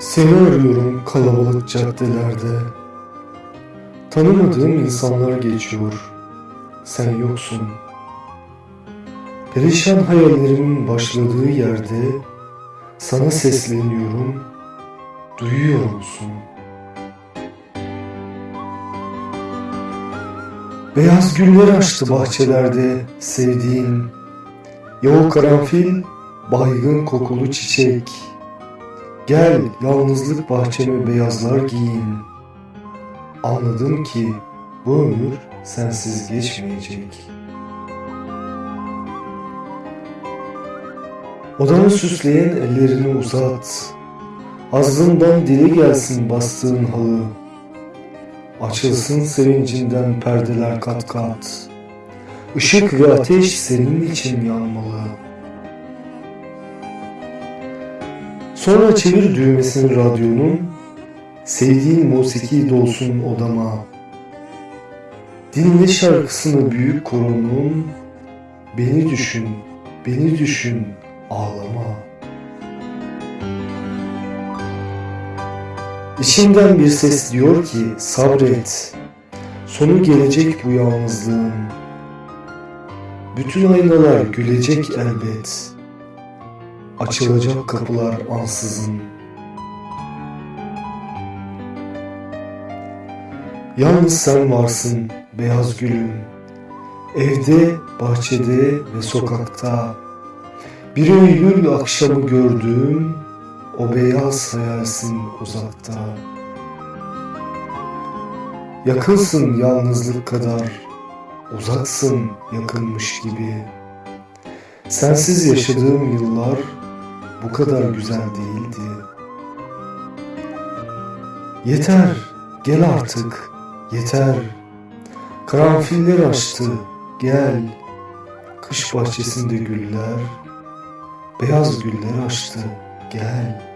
Seni arıyorum kalabalık caddelerde. Tanımadığım insanlar geçiyor. Sen yoksun. Perişan hayallerimin başladığı yerde sana sesleniyorum. Duyuyor musun? Beyaz güller açtı bahçelerde sevdiğin. O karanfil baygın kokulu çiçek. Gel yalnızlık bahçeme beyazlar giyin. Anladım ki bu ömür sensiz geçmeyecek. Odanı süsleyen ellerini uzat. Ağzından dile gelsin bastığın halı. Açılsın sevincinden perdeler kat kat. Işık ve ateş senin için yanmalı. Sonra çevir düğmesini radyonun, sevdiğin musiki dolsun odama. Dinle şarkısını büyük koronun, beni düşün, beni düşün, ağlama. İçimden bir ses diyor ki sabret, sonu gelecek bu yalnızlığın. Bütün aynalar gülecek elbet. Açılacak kapılar ansızın. Yalnız sen varsın beyaz gülüm. Evde, bahçede ve sokakta. Bir Eylül akşamı gördüğüm o beyaz hayalsin uzakta. Yakınsın yalnızlık kadar, uzaksın yakınmış gibi. Sensiz yaşadığım yıllar bu kadar güzel değildi. Yeter, gel artık, yeter. Karanfiller açtı, gel. Kış bahçesinde güller, beyaz güller açtı, gel.